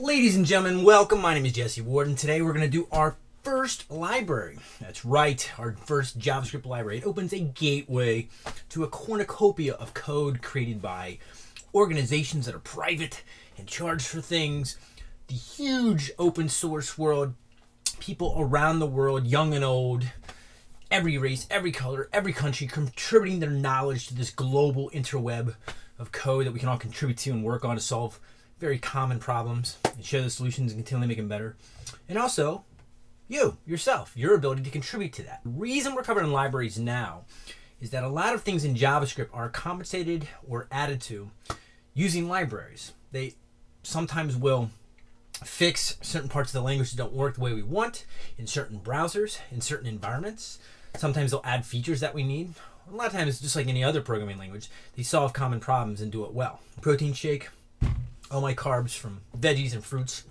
Ladies and gentlemen, welcome. My name is Jesse Warden, and today we're going to do our first library. That's right, our first JavaScript library. It opens a gateway to a cornucopia of code created by organizations that are private and charge for things. The huge open source world, people around the world, young and old, every race, every color, every country contributing their knowledge to this global interweb of code that we can all contribute to and work on to solve very common problems and share the solutions and continually make them better. And also, you, yourself, your ability to contribute to that. The reason we're covering libraries now is that a lot of things in JavaScript are compensated or added to using libraries. They sometimes will fix certain parts of the language that don't work the way we want in certain browsers, in certain environments. Sometimes they'll add features that we need. A lot of times, just like any other programming language, they solve common problems and do it well. Protein shake, all my carbs from veggies and fruits.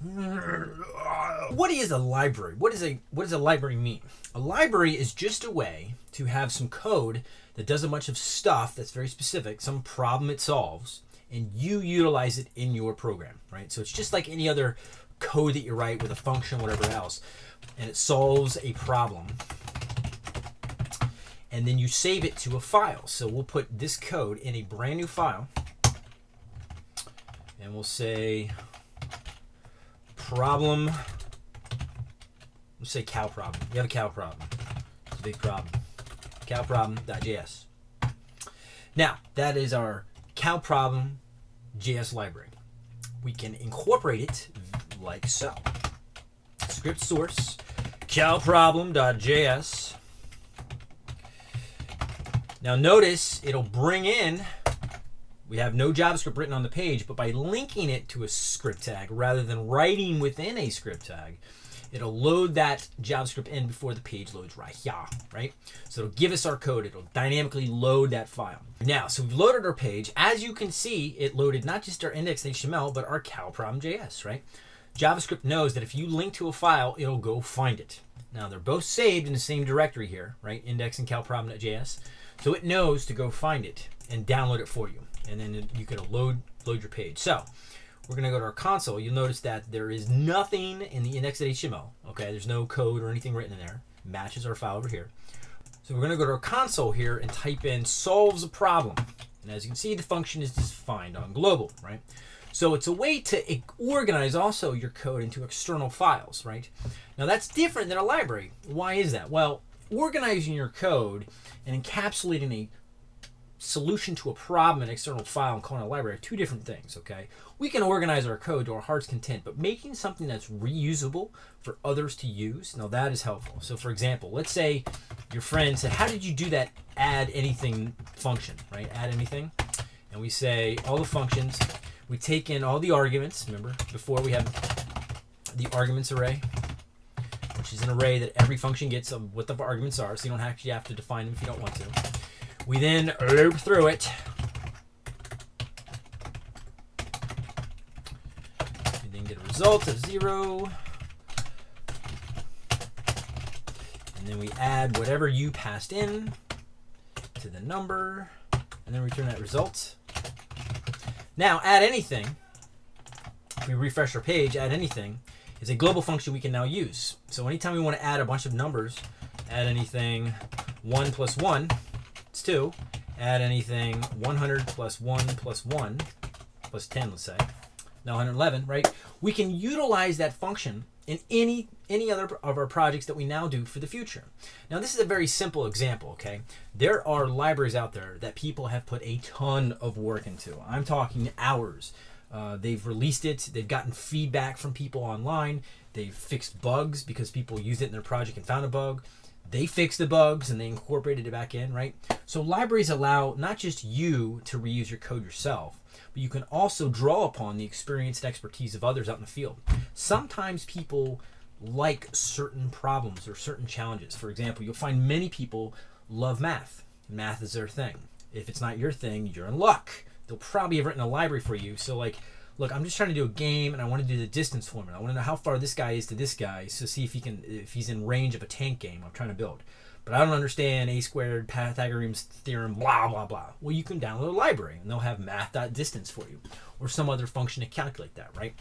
What is a library? What is a what does a library mean? A library is just a way to have some code that does a bunch of stuff that's very specific, some problem it solves, and you utilize it in your program, right? So it's just like any other code that you write with a function, whatever else, and it solves a problem. And then you save it to a file. So we'll put this code in a brand new file and we'll say problem. Let's say cow problem. You have a cow problem. It's a big problem. Cow problem.js. Now, that is our cow problem JS library. We can incorporate it like so. Script source cow problem.js. Now notice it'll bring in we have no JavaScript written on the page, but by linking it to a script tag rather than writing within a script tag, it'll load that JavaScript in before the page loads right here, right? So it'll give us our code. It'll dynamically load that file. Now, so we've loaded our page. As you can see, it loaded not just our index.html, but our cow problem.js, right? JavaScript knows that if you link to a file, it'll go find it. Now, they're both saved in the same directory here, right? Index and cow problem.js. So it knows to go find it and download it for you and then you can load load your page. So we're going to go to our console. You'll notice that there is nothing in the index.html. Okay, there's no code or anything written in there. matches our file over here. So we're going to go to our console here and type in solves a problem. And as you can see, the function is defined on global, right? So it's a way to organize also your code into external files, right? Now that's different than a library. Why is that? Well, organizing your code and encapsulating a solution to a problem in external file and calling a library are two different things, okay? We can organize our code to our heart's content, but making something that's reusable for others to use, now that is helpful. So for example, let's say your friend said, how did you do that add anything function, right? Add anything. And we say all the functions, we take in all the arguments, remember, before we have the arguments array, which is an array that every function gets of what the arguments are, so you don't actually have to define them if you don't want to. We then er, loop through it. We then get a result of zero. And then we add whatever you passed in to the number, and then return that result. Now, add anything. If we refresh our page, add anything is a global function we can now use. So anytime we want to add a bunch of numbers, add anything 1 plus 1, 2. Add anything 100 plus 1 plus 1 plus 10, let's say. Now 111, right? We can utilize that function in any any other of our projects that we now do for the future. Now this is a very simple example, okay? There are libraries out there that people have put a ton of work into. I'm talking hours. Uh, they've released it, they've gotten feedback from people online, they've fixed bugs because people used it in their project and found a bug they fix the bugs and they incorporated it back in, right? So libraries allow not just you to reuse your code yourself, but you can also draw upon the experience and expertise of others out in the field. Sometimes people like certain problems or certain challenges. For example, you'll find many people love math. Math is their thing. If it's not your thing, you're in luck. They'll probably have written a library for you. So like look, I'm just trying to do a game and I want to do the distance formula. I want to know how far this guy is to this guy to see if he can if he's in range of a tank game I'm trying to build. But I don't understand a squared Pythagorean's theorem, blah blah blah. Well, you can download a library and they'll have math.distance for you, or some other function to calculate that, right?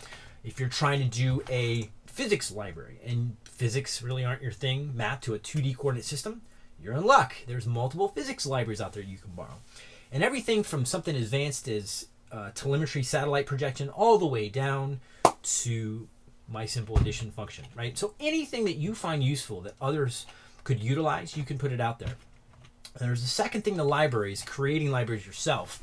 If you're trying to do a physics library and physics really aren't your thing, mapped to a 2D coordinate system, you're in luck. There's multiple physics libraries out there you can borrow. And everything from something advanced as uh, telemetry satellite projection all the way down to my simple addition function, right? So anything that you find useful that others could utilize, you can put it out there. And there's the second thing to libraries, creating libraries yourself,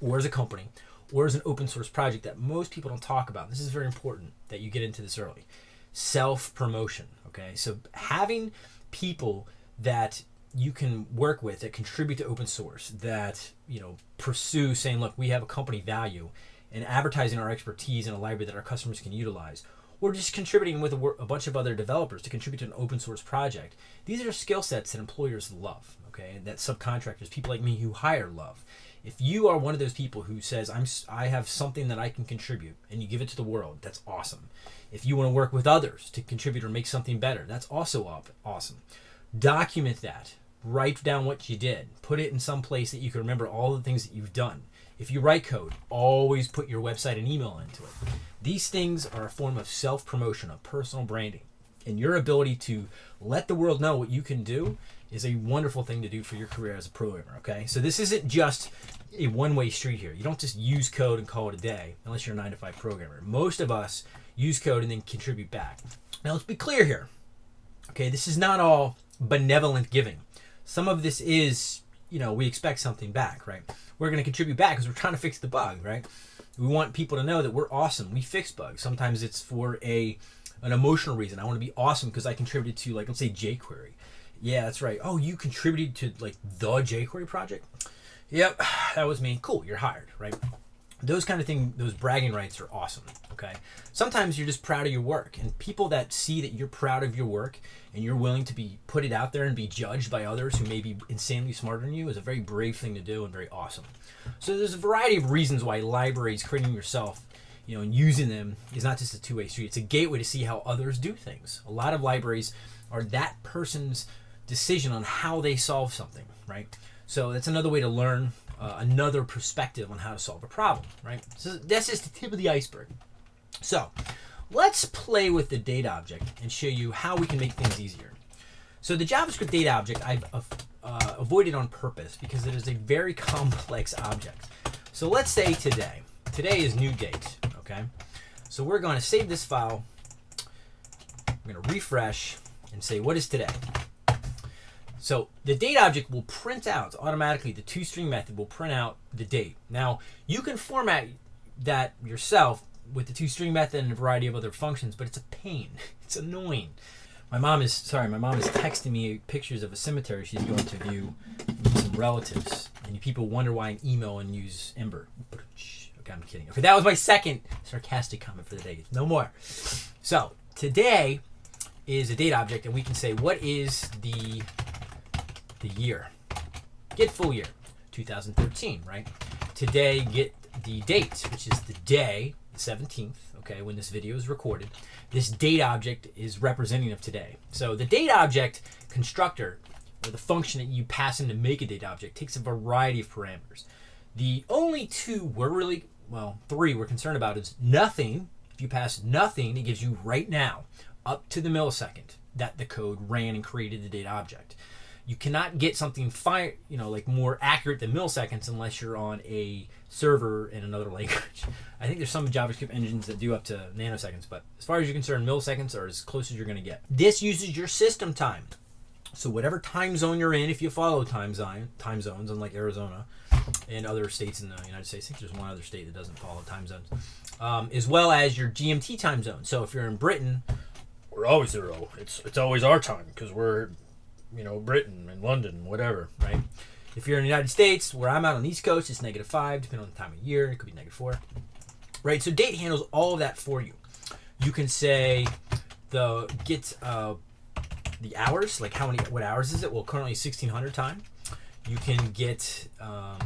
or as a company, or as an open source project that most people don't talk about. This is very important that you get into this early. Self promotion, okay? So having people that you can work with that contribute to open source that you know pursue saying look we have a company value and advertising our expertise in a library that our customers can utilize or just contributing with a, a bunch of other developers to contribute to an open source project. These are skill sets that employers love okay and that subcontractors people like me who hire love. If you are one of those people who says i'm i have something that i can contribute and you give it to the world that's awesome. If you want to work with others to contribute or make something better that's also awesome document that. Write down what you did. Put it in some place that you can remember all the things that you've done. If you write code always put your website and email into it. These things are a form of self-promotion of personal branding. And your ability to let the world know what you can do is a wonderful thing to do for your career as a programmer okay? So this isn't just a one-way street here. You don't just use code and call it a day unless you're a 9 to 5 programmer. Most of us use code and then contribute back. Now let's be clear here okay? This is not all benevolent giving. Some of this is, you know, we expect something back, right? We're going to contribute back because we're trying to fix the bug, right? We want people to know that we're awesome. We fix bugs. Sometimes it's for a an emotional reason. I want to be awesome because I contributed to, like, let's say jQuery. Yeah, that's right. Oh, you contributed to like the jQuery project? Yep, that was me. Cool, you're hired, right? Those kind of things, those bragging rights are awesome. Okay. Sometimes you're just proud of your work, and people that see that you're proud of your work and you're willing to be put it out there and be judged by others who may be insanely smarter than you is a very brave thing to do and very awesome. So there's a variety of reasons why libraries, creating yourself, you know, and using them is not just a two-way street. It's a gateway to see how others do things. A lot of libraries are that person's decision on how they solve something, right? So that's another way to learn uh, another perspective on how to solve a problem, right? So that's just the tip of the iceberg. So let's play with the date object and show you how we can make things easier. So the JavaScript date object I've uh, avoided on purpose because it is a very complex object. So let's say today. Today is new date, okay? So we're going to save this file. I'm going to refresh and say, what is today? So the date object will print out automatically, the toString method will print out the date. Now you can format that yourself with the toString method and a variety of other functions, but it's a pain. It's annoying. My mom is, sorry, my mom is texting me pictures of a cemetery she's going to view some relatives. And people wonder why I email and use Ember. Okay, I'm kidding. Okay, that was my second sarcastic comment for the day. No more. So today is a date object, and we can say what is the the year. Get full year, 2013, right? Today, get the date, which is the day, the 17th, okay, when this video is recorded. This date object is representing of today. So the date object constructor, or the function that you pass in to make a date object, takes a variety of parameters. The only two we're really, well, three we're concerned about is nothing. If you pass nothing, it gives you right now, up to the millisecond, that the code ran and created the date object you cannot get something fine, you know, like more accurate than milliseconds unless you're on a server in another language. I think there's some JavaScript engines that do up to nanoseconds, but as far as you're concerned, milliseconds are as close as you're going to get. This uses your system time. So whatever time zone you're in, if you follow time zone, time zones, unlike Arizona and other states in the United States, I think there's one other state that doesn't follow time zones, um, as well as your GMT time zone. So if you're in Britain, we're always zero. It's it's always our time because we're you know, Britain and London, whatever, right? If you're in the United States, where I'm out on the East Coast, it's negative five, depending on the time of year. It could be negative four, right? So date handles all of that for you. You can say the get uh, the hours, like how many, what hours is it? Well, currently 1600 time. You can get um,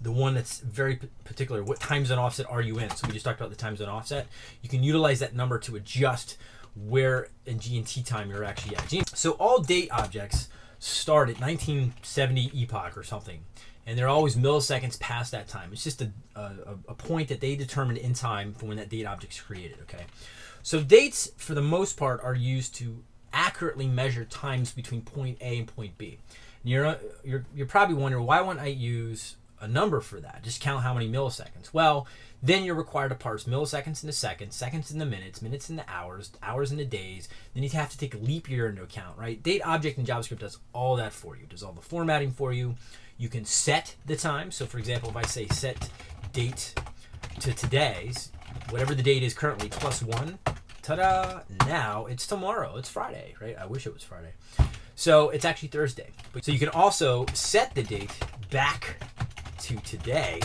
the one that's very particular. What time zone offset are you in? So we just talked about the time zone offset. You can utilize that number to adjust where in GMT time you're actually at. So all date objects start at 1970 epoch or something. and they're always milliseconds past that time. It's just a, a, a point that they determined in time for when that date object's created. Okay, so dates for the most part are used to accurately measure times between point A and point B. And you're you're you're probably wondering why wouldn't I use a number for that? Just count how many milliseconds. Well, then you're required to parse milliseconds into seconds, seconds into minutes, minutes into hours, hours into days. Then you have to take a leap year into account, right? Date object in JavaScript does all that for you. Does all the formatting for you. You can set the time. So, for example, if I say set date to today's, whatever the date is currently, plus one, ta-da! Now it's tomorrow. It's Friday, right? I wish it was Friday. So it's actually Thursday. So you can also set the date back to today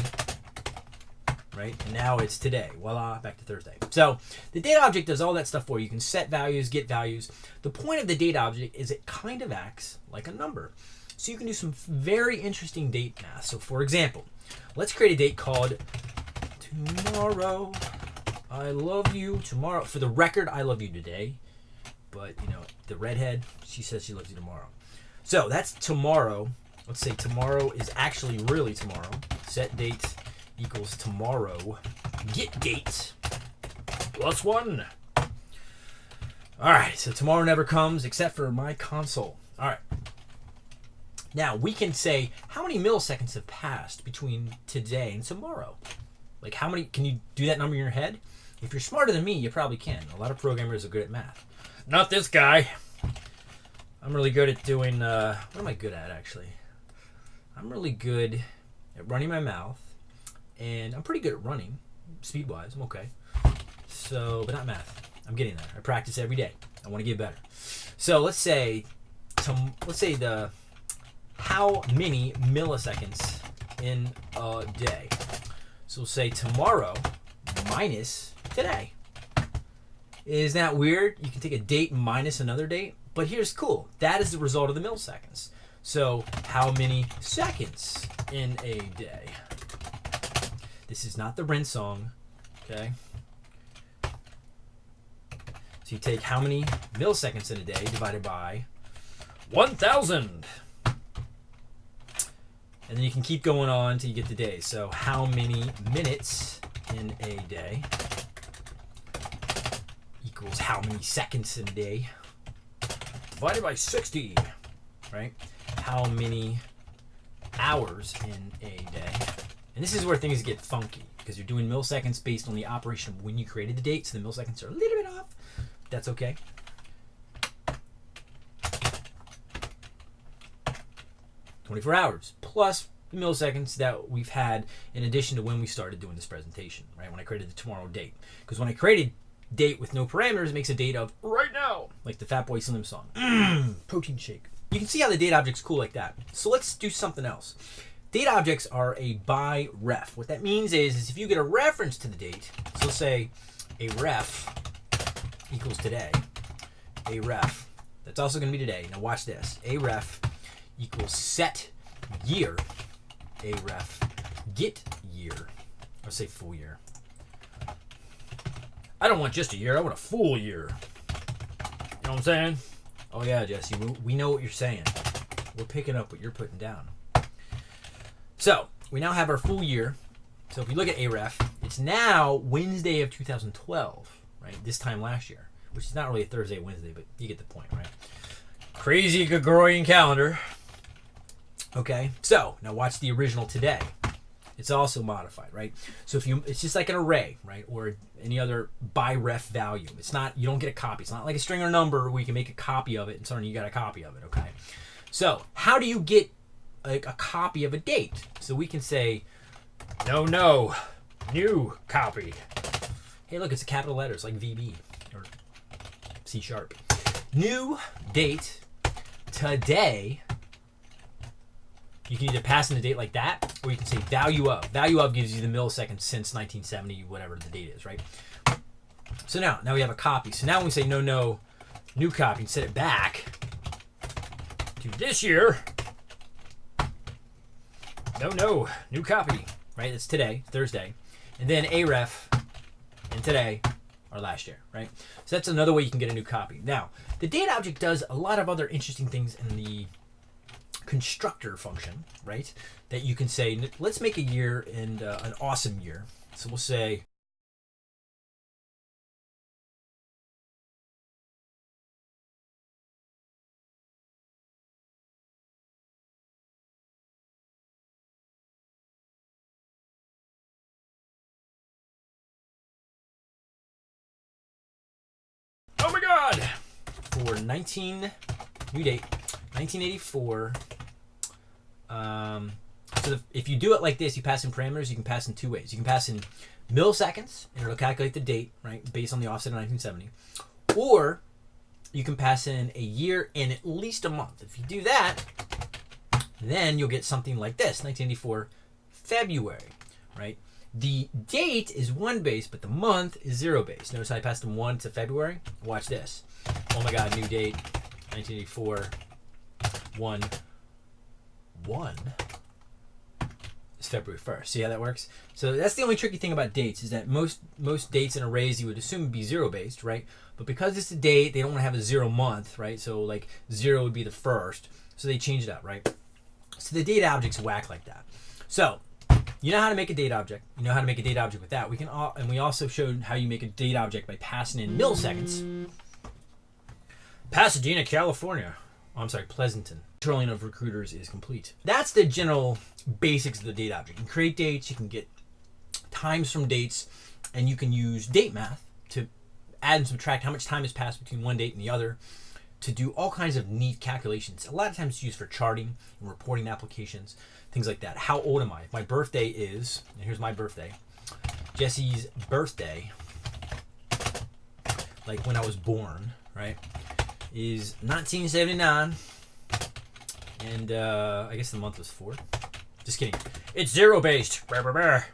right? And now it's today. Voila, back to Thursday. So the date object does all that stuff for you. You can set values, get values. The point of the date object is it kind of acts like a number. So you can do some very interesting date math. So for example, let's create a date called tomorrow. I love you tomorrow. For the record, I love you today. But, you know, the redhead, she says she loves you tomorrow. So that's tomorrow. Let's say tomorrow is actually really tomorrow. Set date equals tomorrow. Get date plus one. All right, so tomorrow never comes except for my console. All right. Now we can say how many milliseconds have passed between today and tomorrow. Like how many? Can you do that number in your head? If you're smarter than me, you probably can. A lot of programmers are good at math. Not this guy. I'm really good at doing. Uh, what am I good at actually? I'm really good at running my mouth and I'm pretty good at running, speed wise. I'm okay. So, but not math. I'm getting there. I practice every day. I want to get better. So let's say, let's say the how many milliseconds in a day. So we'll say tomorrow minus today. Is that weird? You can take a date minus another date, but here's cool. That is the result of the milliseconds. So how many seconds in a day? This is not the Rent song, okay? So you take how many milliseconds in a day divided by 1,000. And then you can keep going on till you get the day. So how many minutes in a day equals how many seconds in a day divided by 60, right? How many hours in a day and this is where things get funky because you're doing milliseconds based on the operation of when you created the date, so the milliseconds are a little bit off. That's okay. Twenty-four hours plus the milliseconds that we've had in addition to when we started doing this presentation, right? When I created the tomorrow date, because when I created date with no parameters, it makes a date of right now, like the Fatboy Slim song, mm, protein shake. You can see how the date object's cool like that. So let's do something else. Date objects are a by ref. What that means is, is if you get a reference to the date, so say a ref equals today, a ref, that's also going to be today. Now watch this. A ref equals set year, a ref get year. Let's say full year. I don't want just a year. I want a full year. You know what I'm saying? Oh yeah, Jesse. We know what you're saying. We're picking up what you're putting down. So we now have our full year. So if you look at AREF, it's now Wednesday of 2012, right? This time last year, which is not really a Thursday, Wednesday, but you get the point, right? Crazy Gregorian calendar. Okay, so now watch the original today. It's also modified, right? So if you, it's just like an array, right, or any other by ref value. It's not you don't get a copy. It's not like a string or number where you can make a copy of it and suddenly you got a copy of it. Okay, so how do you get a, a copy of a date. So we can say, no, no, new copy. Hey, look, it's a capital letters like VB or C sharp. New date today. You can either pass in a date like that, or you can say value of. Value of gives you the milliseconds since 1970, whatever the date is, right? So now, now we have a copy. So now when we say no, no, new copy, and set it back to this year, no, no, new copy. Right, it's today, Thursday, and then AREF, and today, or last year, right? So that's another way you can get a new copy. Now, the date object does a lot of other interesting things in the constructor function, right? That you can say, let's make a year and uh, an awesome year. So we'll say Oh my god! for 19 new date 1984 um, so the, if you do it like this you pass in parameters you can pass in two ways. You can pass in milliseconds and it'll calculate the date right based on the offset of 1970 or you can pass in a year and at least a month. If you do that then you'll get something like this 1984 february right? The date is one base but the month is zero base. Notice i passed from one to february? Watch this. Oh my god, new date 1984 1 1 is February 1st. See how that works? So that's the only tricky thing about dates is that most most dates in arrays you would assume would be zero based, right? But because it's a date, they don't want to have a zero month, right? So like zero would be the first. So they changed it up, right? So the date objects whack like that. So you know how to make a date object. You know how to make a date object with that. We can all, and we also showed how you make a date object by passing in milliseconds. Pasadena, California. Oh, I'm sorry, Pleasanton. Controlling of recruiters is complete. That's the general basics of the date object. You can create dates, you can get times from dates, and you can use date math to add and subtract how much time has passed between one date and the other to do all kinds of neat calculations. A lot of times it's used for charting and reporting applications, things like that. How old am I? My birthday is, and here's my birthday, Jesse's birthday, like when I was born, right, is 1979. And uh, I guess the month was four. Just kidding. It's zero based. There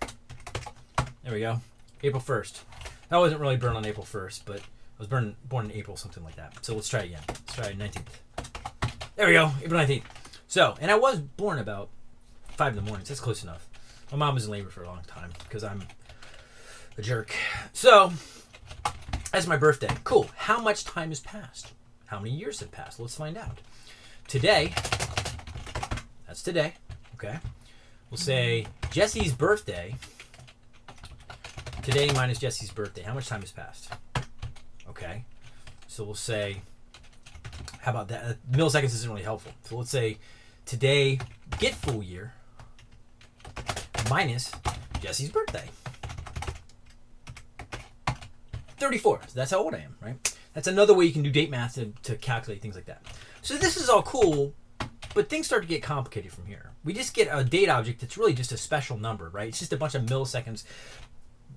we go. April 1st. That wasn't really born on April 1st, but I was born born in April, something like that. So let's try again. Let's try 19th. There we go. April 19th. So, and I was born about 5 in the morning. So that's close enough. My mom was in labor for a long time because I'm a jerk. So, that's my birthday. Cool. How much time has passed? How many years have passed? Let's find out. Today, that's today. Okay. We'll say Jesse's birthday. Today minus Jesse's birthday. How much time has passed? Okay. So we'll say, how about that? Uh, Milliseconds isn't really helpful. So let's say today, get full year minus Jesse's birthday. 34. So that's how old I am, right? That's another way you can do date math to, to calculate things like that. So this is all cool, but things start to get complicated from here. We just get a date object that's really just a special number, right? It's just a bunch of milliseconds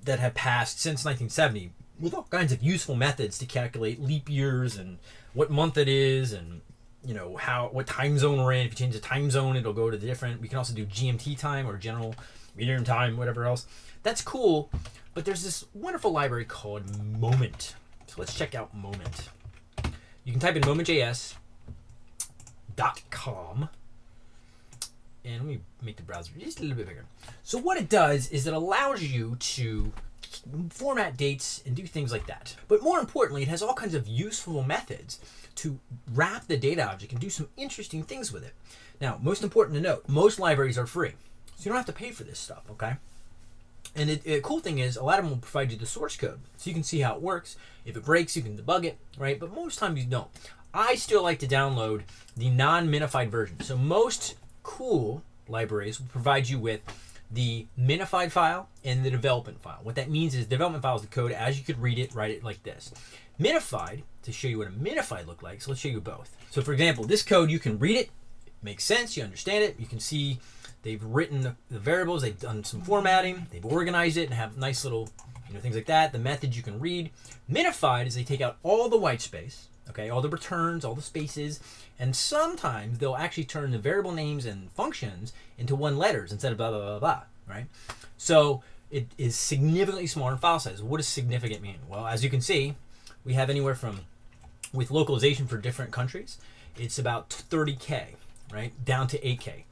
that have passed since 1970 with all kinds of useful methods to calculate leap years and what month it is and you know how what time zone we're in. If you change the time zone, it'll go to the different. We can also do GMT time or general medium time, whatever else. That's cool, but there's this wonderful library called Moment. So let's check out Moment. You can type in moment.js dot com and let me make the browser just a little bit bigger. So what it does is it allows you to format dates and do things like that. But more importantly, it has all kinds of useful methods to wrap the date object and do some interesting things with it. Now, most important to note, most libraries are free. So you don't have to pay for this stuff, okay? And the cool thing is, a lot of them will provide you the source code, so you can see how it works. If it breaks, you can debug it, right? But most times you don't. I still like to download the non-minified version. So most cool libraries will provide you with the minified file and the development file. What that means is development file is the code as you could read it, write it like this. Minified, to show you what a minified look like, so let's show you both. So for example, this code, you can read it, it makes sense, you understand it, you can see they've written the, the variables, they've done some formatting, they've organized it and have nice little you know things like that. The methods you can read. Minified is they take out all the white space, okay, all the returns, all the spaces, and sometimes they'll actually turn the variable names and functions into one letters instead of blah blah blah blah, right? So it is significantly smaller in file size. What does significant mean? Well, as you can see, we have anywhere from with localization for different countries, it's about 30k, right, down to 8k.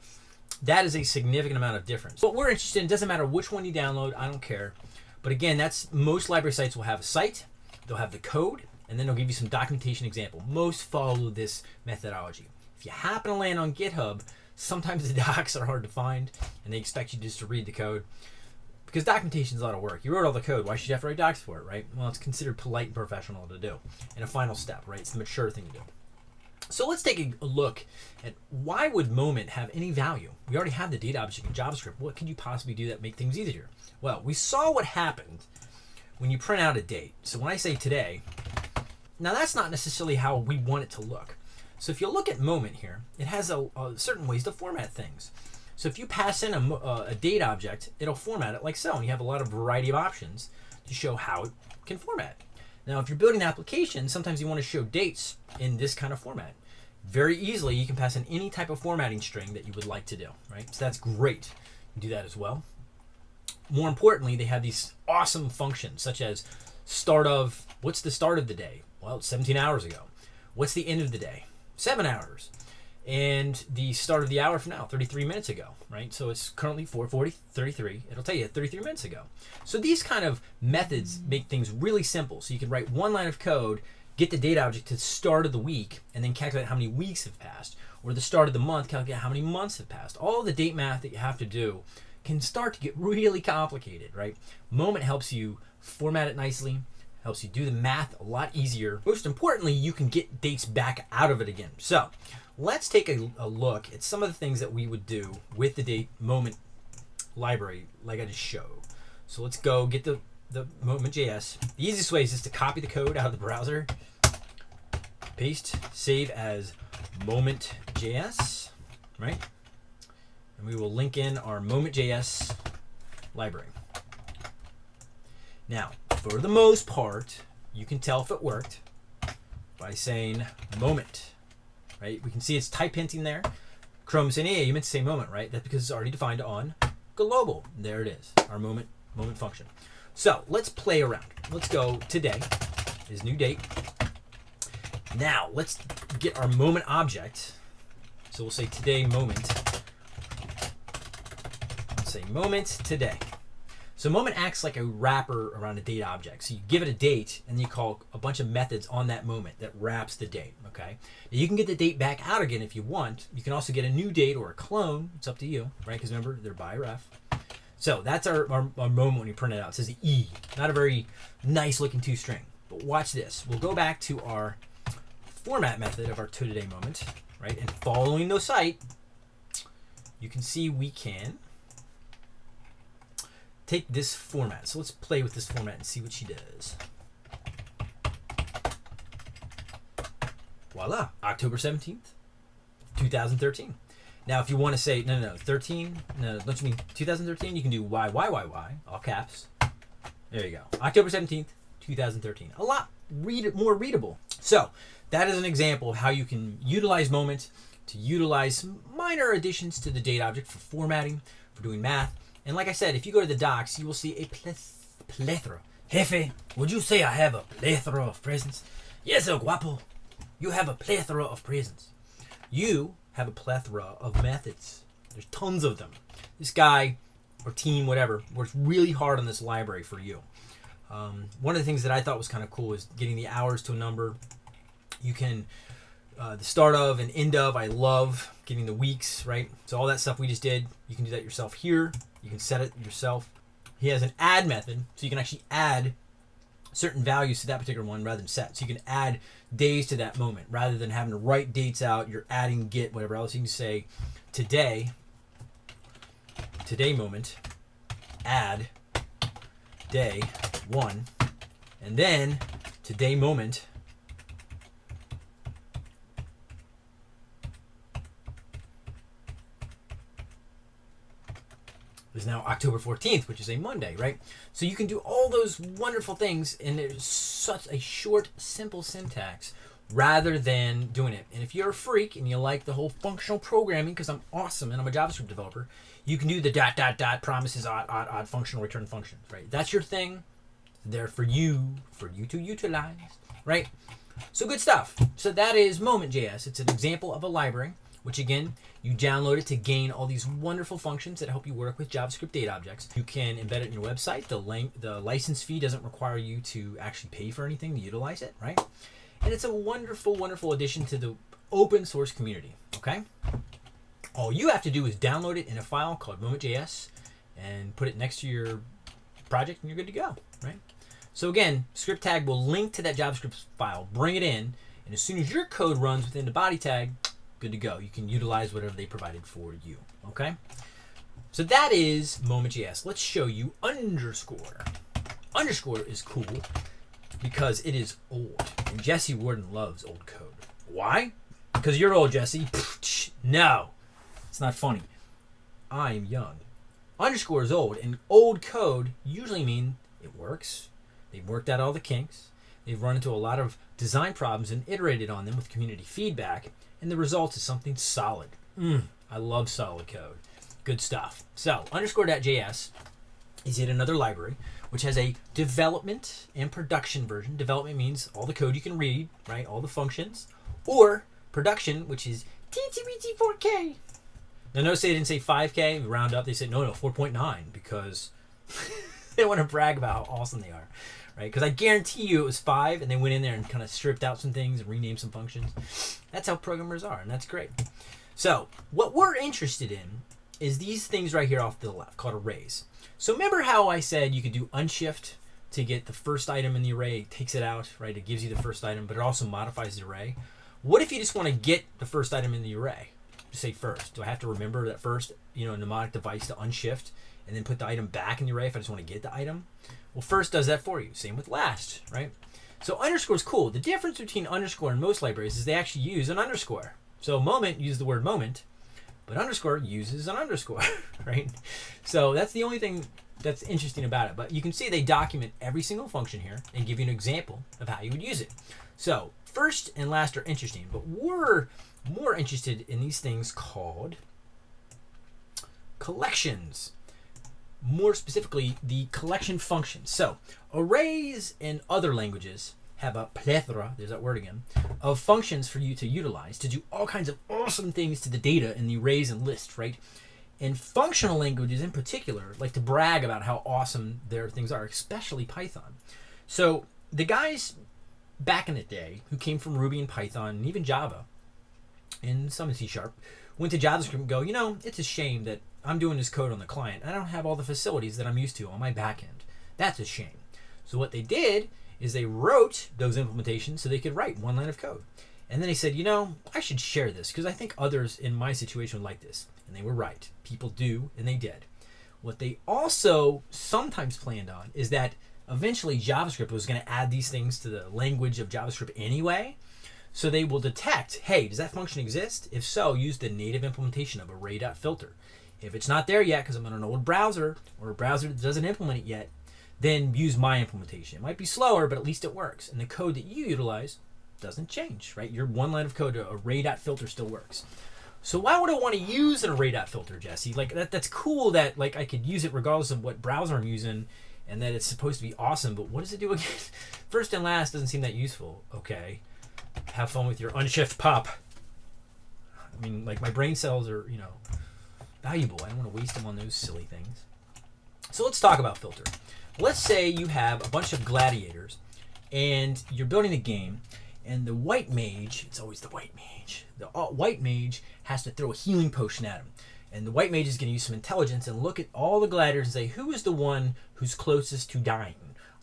That is a significant amount of difference. What we're interested in doesn't matter which one you download. I don't care. But again, that's most library sites will have a site, they'll have the code, and then they'll give you some documentation example. Most follow this methodology. If you happen to land on GitHub, Sometimes the docs are hard to find, and they expect you just to read the code. Because documentation is a lot of work. You wrote all the code. Why should you have to write docs for it, right? Well, it's considered polite and professional to do. And a final step, right? It's the mature thing to do. So let's take a look at why would moment have any value? We already have the date object in JavaScript. What could you possibly do that make things easier? Well, we saw what happened when you print out a date. So when I say today, now that's not necessarily how we want it to look. So if you look at moment here, it has a, a certain ways to format things. So if you pass in a, uh, a, date object, it'll format it like so, and you have a lot of variety of options to show how it can format. Now, if you're building an application, sometimes you want to show dates in this kind of format. Very easily, you can pass in any type of formatting string that you would like to do, right? So that's great. You do that as well. More importantly, they have these awesome functions such as start of, what's the start of the day? Well, 17 hours ago. What's the end of the day? Seven hours. And the start of the hour from now 33 minutes ago right? So it's currently 440 33 it'll tell you 33 minutes ago. So these kind of methods make things really simple. So you can write one line of code get the date object to the start of the week and then calculate how many weeks have passed or the start of the month calculate how many months have passed. All the date math that you have to do can start to get really complicated right? Moment helps you format it nicely helps you do the math a lot easier most importantly you can get dates back out of it again so let's take a, a, look at some of the things that we would do with the date moment library like I just showed. So let's go get the, the moment.js. The easiest way is just to copy the code out of the browser, paste, save as moment.js, right? And we will link in our moment.js library. Now, for the most part, you can tell if it worked by saying moment right? We can see it's type hinting there. Chrome saying, hey, you meant to say moment, right? That's because it's already defined on global. There it is, our moment moment function. So let's play around. Let's go today is new date. Now let's get our moment object. So we'll say today moment. Let's say moment today. So moment acts like a wrapper around a date object. So you give it a date and you call a bunch of methods on that moment that wraps the date, okay? Now you can get the date back out again if you want. You can also get a new date or a clone. It's up to you, right? Because remember, they're by ref. So that's our, our, our, moment when you print it out. It says the E. Not a very nice looking two string. But watch this. We'll go back to our format method of our today moment, right? And following the site, you can see we can take this format. So let's play with this format and see what she does. Voila, October 17th, 2013. Now, if you want to say, no, no, no, 13, no, don't you mean 2013? You can do Y, Y, Y, Y, all caps. There you go. October 17th, 2013. A lot read more readable. So that is an example of how you can utilize Moment to utilize minor additions to the date object for formatting, for doing math, and like I said, if you go to the docs, you will see a plethora. Jefe, would you say I have a plethora of presents? Yes, El Guapo. You have a plethora of presents. You have a plethora of methods. There's tons of them. This guy or team, whatever, works really hard on this library for you. Um, one of the things that I thought was kind of cool is getting the hours to a number. You can uh, the start of and end of. I love getting the weeks right. So all that stuff we just did, you can do that yourself here. You can set it yourself. He has an add method, so you can actually add certain values to that particular one rather than set. So you can add days to that moment rather than having to write dates out. You're adding get whatever else. You can say today, today moment, add day one, and then today moment is now October 14th, which is a Monday, right? So you can do all those wonderful things in it's such a short, simple syntax rather than doing it. And if you're a freak and you like the whole functional programming, because I'm awesome and I'm a JavaScript developer, you can do the dot, dot, dot, promises, odd, odd, odd, functional return functions, right? That's your thing. There for you, for you to utilize, right? So good stuff. So that is Moment.js. It's an example of a library which again, you download it to gain all these wonderful functions that help you work with JavaScript date objects. You can embed it in your website. The, the license fee doesn't require you to actually pay for anything to utilize it, right? And it's a wonderful, wonderful addition to the open source community, okay? All you have to do is download it in a file called Moment.js and put it next to your project, and you're good to go, right? So again, script tag will link to that JavaScript file, bring it in, and as soon as your code runs within the body tag, good to go. You can utilize whatever they provided for you, okay? So that is Moment.js. Let's show you underscore. Underscore is cool because it is old. And Jesse Warden loves old code. Why? Because you're old, Jesse. No, it's not funny. I'm young. Underscore is old, and old code usually mean it works. They've worked out all the kinks. They've run into a lot of design problems and iterated on them with community feedback, and the result is something solid. Mm, I love solid code. Good stuff. So, underscore.js is yet another library which has a development and production version. Development means all the code you can read, right? All the functions. Or production, which is TTBT 4K. Now, notice they didn't say 5K, round up. They said, no, no, 4.9 because they want to brag about how awesome they are, right? Because I guarantee you it was 5 and they went in there and kind of stripped out some things and renamed some functions. That's how programmers are, and that's great. So, what we're interested in is these things right here off to the left called arrays. So remember how I said you could do unshift to get the first item in the array, it takes it out, right? It gives you the first item, but it also modifies the array. What if you just want to get the first item in the array? Just say first. Do I have to remember that first, you know, mnemonic device to unshift and then put the item back in the array if I just want to get the item? Well, first does that for you. Same with last, right? So underscore is cool. The difference between underscore and most libraries is they actually use an underscore. So moment use the word moment, but underscore uses an underscore, right? So that's the only thing that's interesting about it. But you can see they document every single function here and give you an example of how you would use it. So first and last are interesting, but we're more interested in these things called collections. More specifically, the collection function. So arrays in other languages have a plethora, there's that word again, of functions for you to utilize to do all kinds of awesome things to the data in the arrays and lists, right? And functional languages in particular like to brag about how awesome their things are, especially Python. So the guys back in the day who came from Ruby and Python and even Java and some in C Sharp went to JavaScript and go, you know, it's a shame that I'm doing this code on the client. I don't have all the facilities that I'm used to on my backend. That's a shame. So what they did is they wrote those implementations so they could write one line of code. And then they said, you know, I should share this because I think others in my situation would like this. And they were right. People do, and they did. What they also sometimes planned on is that eventually JavaScript was going to add these things to the language of JavaScript anyway. So they will detect, hey, does that function exist? If so, use the native implementation of array.filter. If it's not there yet because I'm on an old browser or a browser that doesn't implement it yet, then use my implementation. It might be slower, but at least it works. And the code that you utilize doesn't change, right? Your one line of code, to array.filter still works. So why would I want to use an array.filter, Jesse? Like that, that's cool that like I could use it regardless of what browser I'm using and that it's supposed to be awesome, but what does it do again? First and last doesn't seem that useful. Okay. Have fun with your unshift pop. I mean, like my brain cells are, you know, valuable. I don't want to waste them on those silly things. So let's talk about filter let's say you have a bunch of gladiators and you're building a game and the white mage it's always the white mage the uh, white mage has to throw a healing potion at him and the white mage is going to use some intelligence and look at all the gladiators and say who is the one who's closest to dying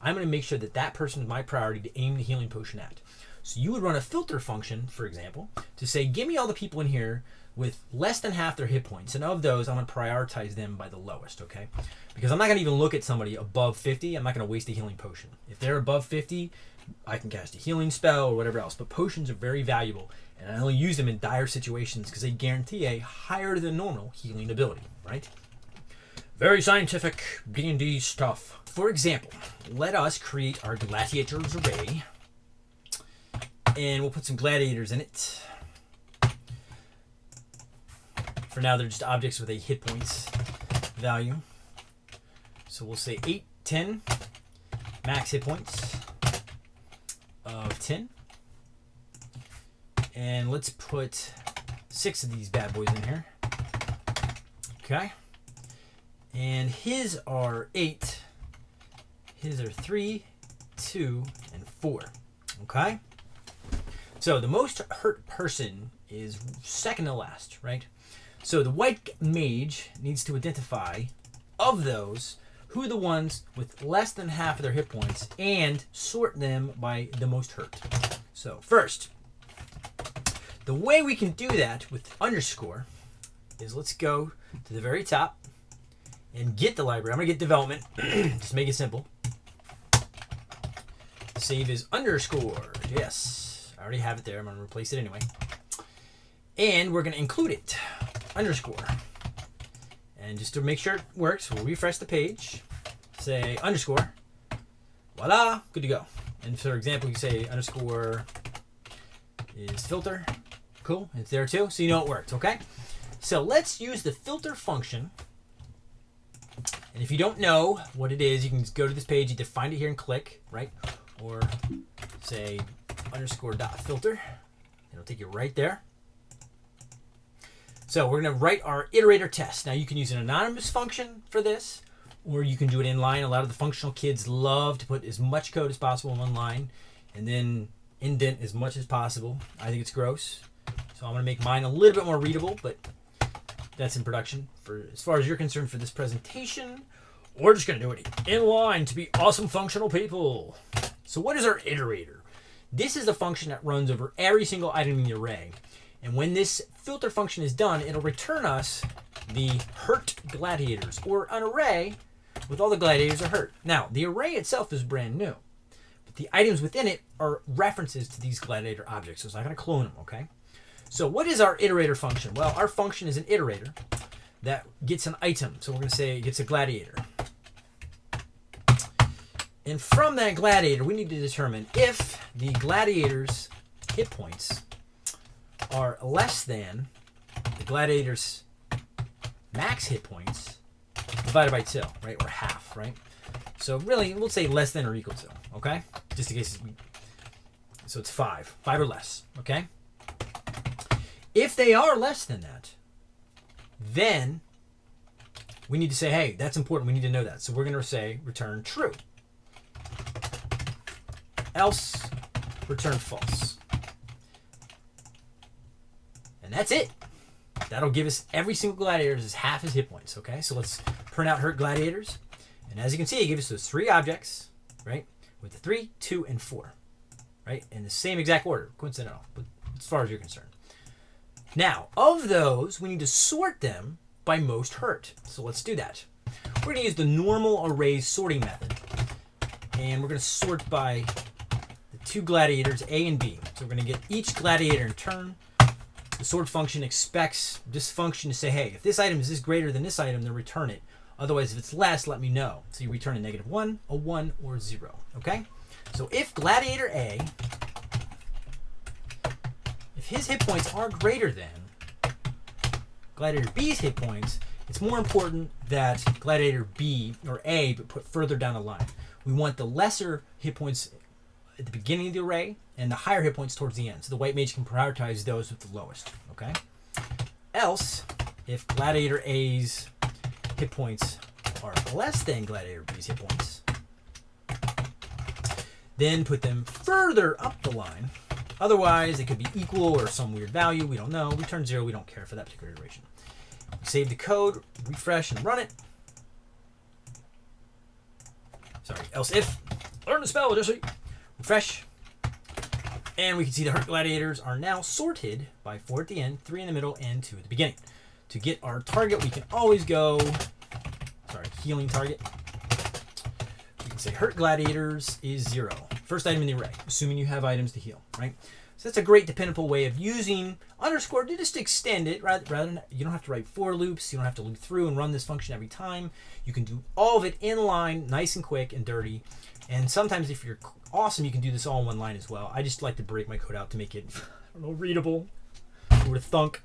i'm going to make sure that that person is my priority to aim the healing potion at so you would run a filter function for example to say give me all the people in here with less than half their hit points. And of those, I'm going to prioritize them by the lowest, okay? Because I'm not going to even look at somebody above 50. I'm not going to waste a healing potion. If they're above 50, I can cast a healing spell or whatever else. But potions are very valuable, and I only use them in dire situations because they guarantee a higher than normal healing ability, right? Very scientific D&D stuff. For example, let us create our gladiators array, and we'll put some gladiators in it. For now, they're just objects with a hit points value. So we'll say 8, 10, max hit points of 10. And let's put six of these bad boys in here. Okay. And his are 8. His are 3, 2, and 4. Okay. So the most hurt person is second to last, right? So the white mage needs to identify of those who are the ones with less than half of their hit points and sort them by the most hurt. So first, the way we can do that with underscore is let's go to the very top and get the library. I'm gonna get development. Just make it simple. Save is underscore. Yes, I already have it there. I'm gonna replace it anyway. And we're gonna include it. Underscore. And just to make sure it works, we'll refresh the page. Say underscore. Voila, good to go. And for example, you say underscore is filter. Cool, it's there too, so you know it worked, okay? So let's use the filter function. And if you don't know what it is, you can just go to this page, either find it here and click, right? Or say underscore dot filter. It'll take you right there. So we're going to write our iterator test. Now you can use an anonymous function for this, or you can do it in line. A lot of the functional kids love to put as much code as possible in one line and then indent as much as possible. I think it's gross. So I'm going to make mine a little bit more readable, but that's in production. For as far as you're concerned for this presentation, we're just going to do it in line to be awesome functional people. So what is our iterator? This is the function that runs over every single item in the array. And when this filter function is done, it'll return us the hurt gladiators, or an array with all the gladiators are hurt. Now, the array itself is brand new, but the items within it are references to these gladiator objects, so it's not going to clone them, okay? So what is our iterator function? Well, our function is an iterator that gets an item. So we're going to say it gets a gladiator. And from that gladiator, we need to determine if the gladiator's hit points are less than the gladiator's max hit points divided by two, right? Or half, right? So really, we'll say less than or equal to, okay? Just in case. So it's five, five or less, okay? If they are less than that, then we need to say, hey, that's important. We need to know that. So we're going to say return true. Else, return false. And that's it. That'll give us every single gladiator is half his hit points. Okay, so let's print out hurt gladiators. And as you can see, it gives us those three objects, right? With the three, two, and four, right? In the same exact order, coincidental, but as far as you're concerned. Now, of those, we need to sort them by most hurt. So let's do that. We're going to use the normal array sorting method. And we're going to sort by the two gladiators, A and B. So we're going to get each gladiator in turn. The sort function expects this function to say, hey, if this item is this greater than this item, then return it. Otherwise, if it's less, let me know. So you return a negative 1, a 1, or 0. Okay? So if gladiator A, if his hit points are greater than gladiator B's hit points, it's more important that gladiator B or A but put further down the line. We want the lesser hit points at the beginning of the array and the higher hit points towards the end. So the white mage can prioritize those with the lowest. Okay. Else, if gladiator A's hit points are less than gladiator B's hit points, then put them further up the line. Otherwise, it could be equal or some weird value. We don't know. Return zero. We don't care for that particular iteration. Save the code, refresh, and run it. Sorry, else if. Learn the spell, Jesse. Refresh. And we can see the Hurt Gladiators are now sorted by 4 at the end, 3 in the middle, and 2 at the beginning. To get our target, we can always go, sorry, healing target. We can say Hurt Gladiators is 0. First item in the array, assuming you have items to heal, right? So that's a great dependable way of using underscore to just extend it rather, rather than you don't have to write for loops. You don't have to loop through and run this function every time. You can do all of it in line, nice and quick and dirty. And sometimes if you're awesome, you can do this all in one line as well. I just like to break my code out to make it, know, readable. Would thunk?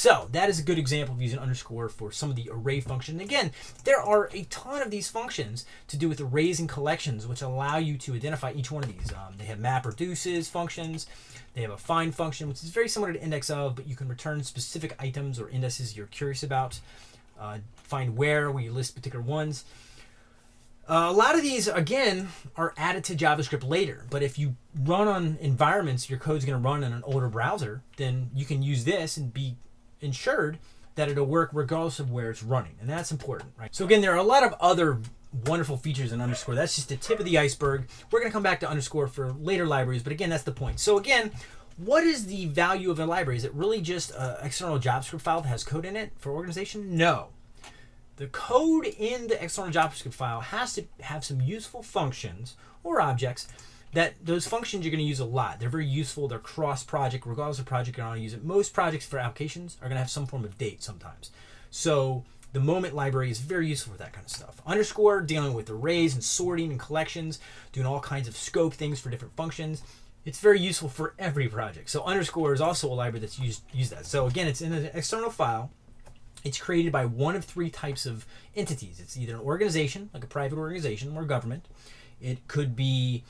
So that is a good example of using underscore for some of the array function. Again, there are a ton of these functions to do with arrays and collections, which allow you to identify each one of these. Um, they have map reduces functions. They have a find function, which is very similar to index of, but you can return specific items or indices you're curious about. Uh, find where, where you list particular ones. Uh, a lot of these, again, are added to JavaScript later. But if you run on environments, your code's going to run in an older browser, then you can use this and be ensured that it'll work regardless of where it's running, and that's important, right? So again, there are a lot of other wonderful features in underscore. That's just the tip of the iceberg. We're going to come back to underscore for later libraries, but again, that's the point. So again, what is the value of a library? Is it really just an external JavaScript file that has code in it for organization? No. The code in the external JavaScript file has to have some useful functions or objects that those functions you're going to use a lot. They're very useful. They're cross-project. Regardless of project you're going to use it. Most projects for applications are going to have some form of date sometimes. So the moment library is very useful for that kind of stuff. Underscore, dealing with arrays and sorting and collections, doing all kinds of scope things for different functions. It's very useful for every project. So underscore is also a library that's used use that. So again, it's in an external file it's created by one of three types of entities. It's either an organization, like a private organization or government. It could be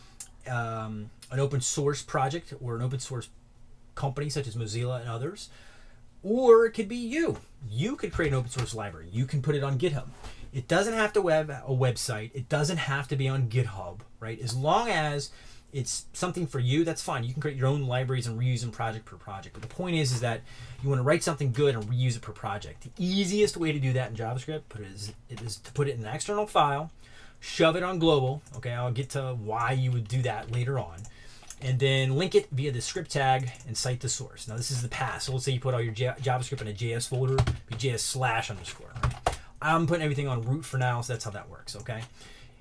um, an open source project or an open source company such as Mozilla and others. Or it could be you. You could create an open source library. You can put it on GitHub. It doesn't have to have a website. It doesn't have to be on GitHub, right? As long as it's something for you, that's fine. You can create your own libraries and reuse them project per project. But the point is, is that you want to write something good and reuse it per project. The easiest way to do that in JavaScript put it is, it is to put it in an external file, shove it on global. Okay, I'll get to why you would do that later on. And then link it via the script tag and cite the source. Now this is the past. So let's say you put all your JavaScript in a JS folder, be JS slash underscore. Right? I'm putting everything on root for now, so that's how that works. Okay.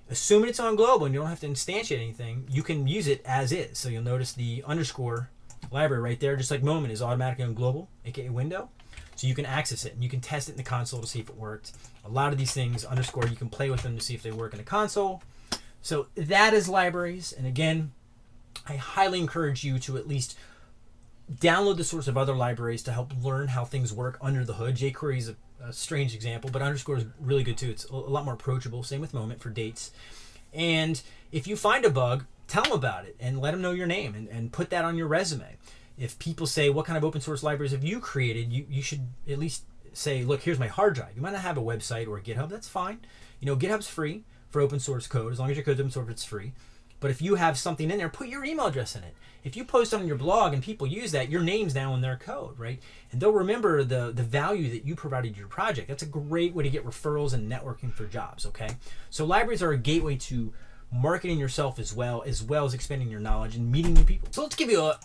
Assuming it's on global and you don't have to instantiate anything, you can use it as is. So you'll notice the underscore library right there, just like moment, is automatically on global, aka window. So you can access it and you can test it in the console to see if it worked. A lot of these things, underscore, you can play with them to see if they work in a console. So that is libraries. And again, I highly encourage you to at least download the source of other libraries to help learn how things work under the hood. jQuery is a a strange example, but underscore is really good too. It's a lot more approachable. Same with moment for dates. And if you find a bug, tell them about it and let them know your name and, and put that on your resume. If people say, what kind of open source libraries have you created? You, you should at least say, look, here's my hard drive. You might not have a website or a GitHub. That's fine. You know, GitHub's free for open source code. As long as your code's open source, it's free. But if you have something in there, put your email address in it. If you post on your blog and people use that, your name's now in their code, right? And they'll remember the the value that you provided your project. That's a great way to get referrals and networking for jobs, okay? So libraries are a gateway to marketing yourself as well, as well as expanding your knowledge and meeting new people. So let's give you a,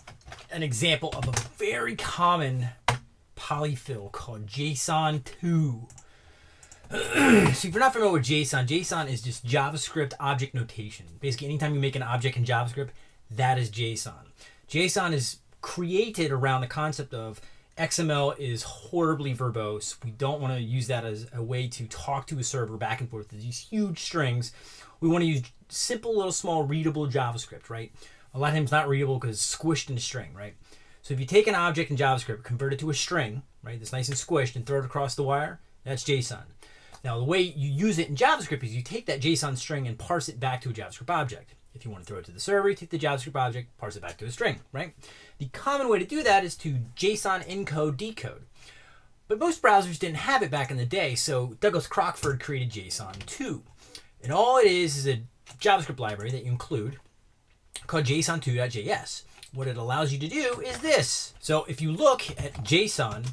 an example of a very common polyfill called JSON 2. so if you're not familiar with JSON, JSON is just JavaScript object notation. Basically, anytime you make an object in JavaScript, that is JSON. JSON is created around the concept of XML is horribly verbose. We don't want to use that as a way to talk to a server back and forth. These huge strings. We want to use simple, little, small, readable JavaScript, right? A lot of times not readable because it's squished in a string, right? So if you take an object in JavaScript, convert it to a string, right, that's nice and squished, and throw it across the wire, that's JSON. Now, the way you use it in JavaScript is you take that JSON string and parse it back to a JavaScript object. If you want to throw it to the server, you take the JavaScript object, parse it back to a string, right? The common way to do that is to JSON encode decode. But most browsers didn't have it back in the day, so Douglas Crockford created JSON 2. And all it is is a JavaScript library that you include called JSON2.js. What it allows you to do is this. So if you look at JSON,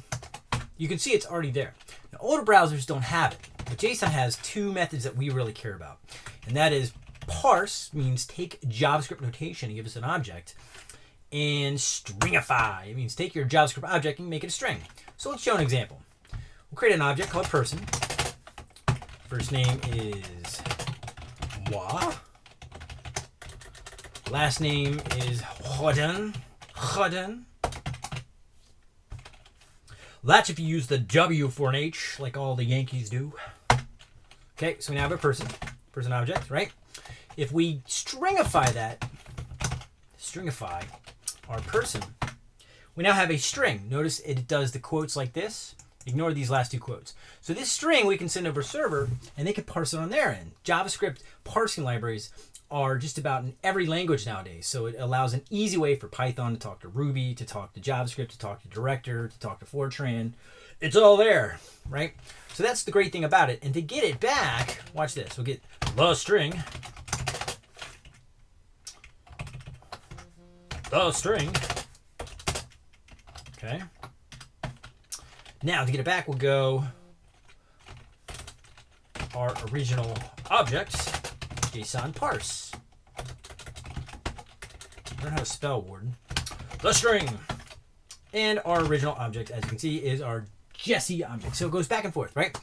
you can see it's already there. Now, older browsers don't have it. But JSON has two methods that we really care about. And that is parse means take JavaScript notation and give us an object. And stringify, it means take your JavaScript object and make it a string. So let's show an example. We'll create an object called person. First name is moi. Last name is Hodden. Hodden. That's if you use the W for an H, like all the Yankees do. Okay, so we now have a person, person object, right? If we stringify that, stringify our person, we now have a string. Notice it does the quotes like this. Ignore these last two quotes. So this string we can send over server, and they can parse it on their end. JavaScript parsing libraries are just about in every language nowadays. So it allows an easy way for Python to talk to Ruby, to talk to JavaScript, to talk to Director, to talk to Fortran. It's all there, right? So that's the great thing about it. And to get it back, watch this. We'll get the string. The string. Okay. Now to get it back, we'll go our original object, JSON parse. Learn how to spell, Warden. The string. And our original object, as you can see, is our Jesse object. So it goes back and forth, right?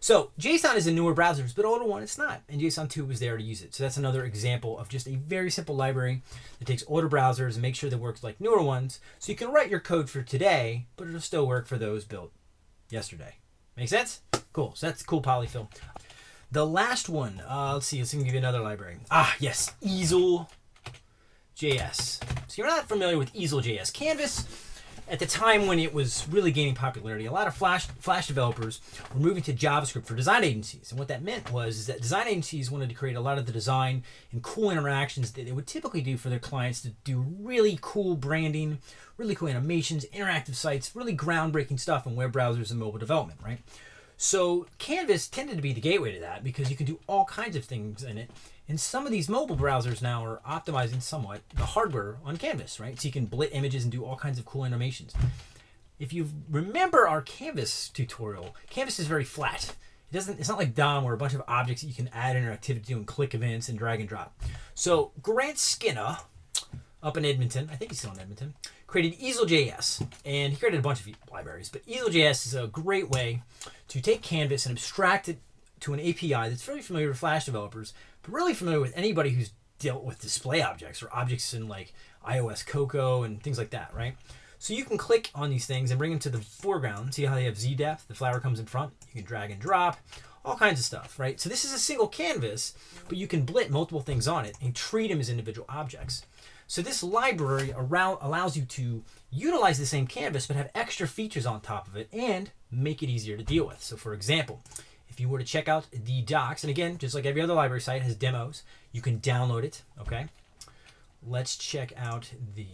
So JSON is in newer browsers, but older one it's not. And JSON 2 was there to use it. So that's another example of just a very simple library that takes older browsers and makes sure that works like newer ones. So you can write your code for today, but it'll still work for those built yesterday. Make sense? Cool. So that's cool polyfill. The last one, uh, let's see, let's give you another library. Ah, yes, Easel JS. So you're not familiar with Easel JS. Canvas, at the time when it was really gaining popularity, a lot of Flash Flash developers were moving to JavaScript for design agencies. And what that meant was is that design agencies wanted to create a lot of the design and cool interactions that they would typically do for their clients to do really cool branding, really cool animations, interactive sites, really groundbreaking stuff in web browsers and mobile development, right? So Canvas tended to be the gateway to that because you can do all kinds of things in it. And some of these mobile browsers now are optimizing somewhat the hardware on Canvas, right? So you can blit images and do all kinds of cool animations. If you remember our Canvas tutorial, Canvas is very flat. It doesn't. It's not like DOM where a bunch of objects that you can add interactivity to and click events and drag and drop. So Grant Skinner, up in Edmonton, I think he's still in Edmonton, created Easel.js, and he created a bunch of libraries. But Easel.js is a great way to take Canvas and abstract it to an API that's very familiar with Flash developers, but really familiar with anybody who's dealt with display objects or objects in like iOS Cocoa and things like that, right? So you can click on these things and bring them to the foreground. See how they have Z depth? The flower comes in front. You can drag and drop, all kinds of stuff, right? So this is a single canvas, but you can blit multiple things on it and treat them as individual objects. So this library around allows you to utilize the same canvas but have extra features on top of it and make it easier to deal with. So for example, if you were to check out the docs, and again, just like every other library site has demos, you can download it, okay? Let's check out the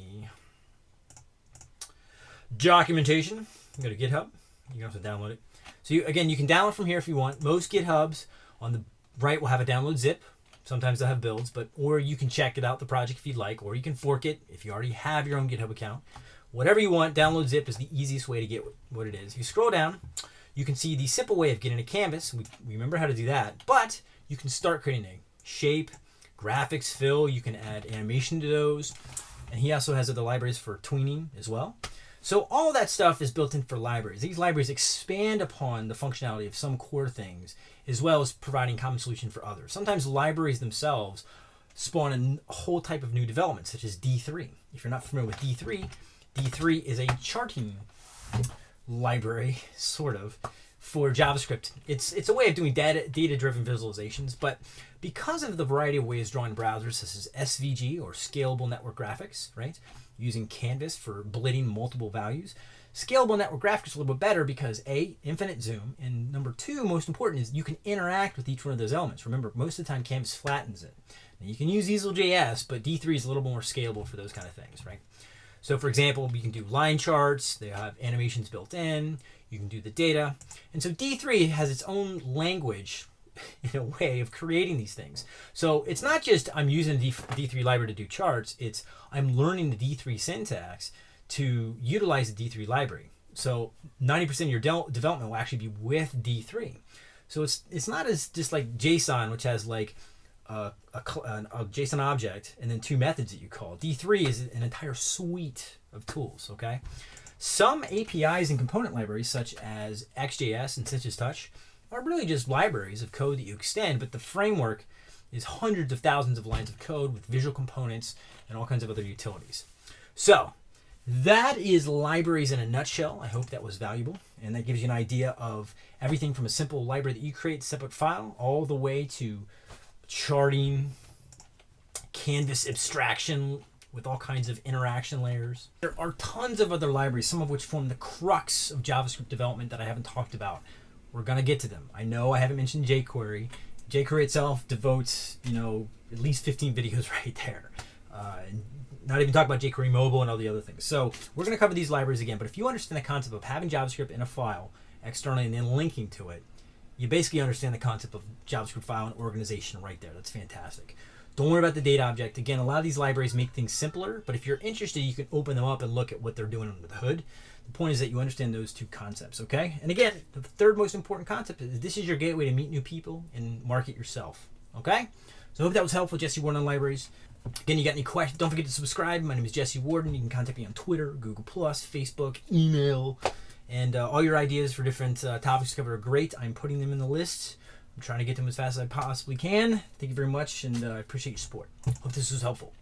documentation. Go to GitHub. You can also download it. So you, again, you can download from here if you want. Most GitHubs on the right will have a download zip. Sometimes they'll have builds, but or you can check it out the project if you'd like, or you can fork it if you already have your own GitHub account. Whatever you want, download zip is the easiest way to get what it is. You scroll down, you can see the simple way of getting a canvas. We, we remember how to do that, but you can start creating a shape, graphics, fill. You can add animation to those, and he also has other libraries for tweening as well. So all that stuff is built in for libraries. These libraries expand upon the functionality of some core things, as well as providing common solution for others. Sometimes libraries themselves spawn a whole type of new development, such as D3. If you're not familiar with D3, D3 is a charting library, sort of, for JavaScript. It's it's a way of doing data data driven visualizations, but because of the variety of ways drawn browsers, such as SVG or scalable network graphics, right? Using Canvas for blitting multiple values. Scalable network graphics is a little bit better because A, infinite zoom, and number two, most important, is you can interact with each one of those elements. Remember, most of the time Canvas flattens it. Now, you can use Easel.js, but D3 is a little more scalable for those kind of things, right? So for example, we can do line charts, they have animations built in, you can do the data. And so D3 has its own language in a way of creating these things. So it's not just I'm using the D3 library to do charts, it's I'm learning the D3 syntax to utilize the D3 library. So 90% of your de development will actually be with D3. So it's it's not as just like JSON, which has like a, a, a, JSON object and then two methods that you call. D3 is an entire suite of tools, okay? Some APIs and component libraries, such as ExtJS and Sencha Touch, are really just libraries of code that you extend, but the framework is hundreds of thousands of lines of code with visual components and all kinds of other utilities. So that is libraries in a nutshell. I hope that was valuable. And that gives you an idea of everything from a simple library that you create, separate file, all the way to charting, canvas abstraction with all kinds of interaction layers. There are tons of other libraries, some of which form the crux of JavaScript development that I haven't talked about. We're gonna get to them. I know I haven't mentioned jQuery. jQuery itself devotes, you know, at least 15 videos right there. Uh, not even talk about jQuery mobile and all the other things. So we're gonna cover these libraries again, but if you understand the concept of having JavaScript in a file externally and then linking to it, you basically understand the concept of JavaScript file and organization right there. That's fantastic. Don't worry about the date object. Again, a lot of these libraries make things simpler, but if you're interested, you can open them up and look at what they're doing under the hood. The point is that you understand those two concepts, okay? And again, the third most important concept is this is your gateway to meet new people and market yourself, okay? So I hope that was helpful, Jesse Warden on Libraries. Again, you got any questions? Don't forget to subscribe. My name is Jesse Warden. You can contact me on Twitter, Google Plus, Facebook, email, and uh, all your ideas for different uh, topics to cover are great. I'm putting them in the list. I'm trying to get them as fast as I possibly can. Thank you very much, and uh, I appreciate your support. Hope this was helpful.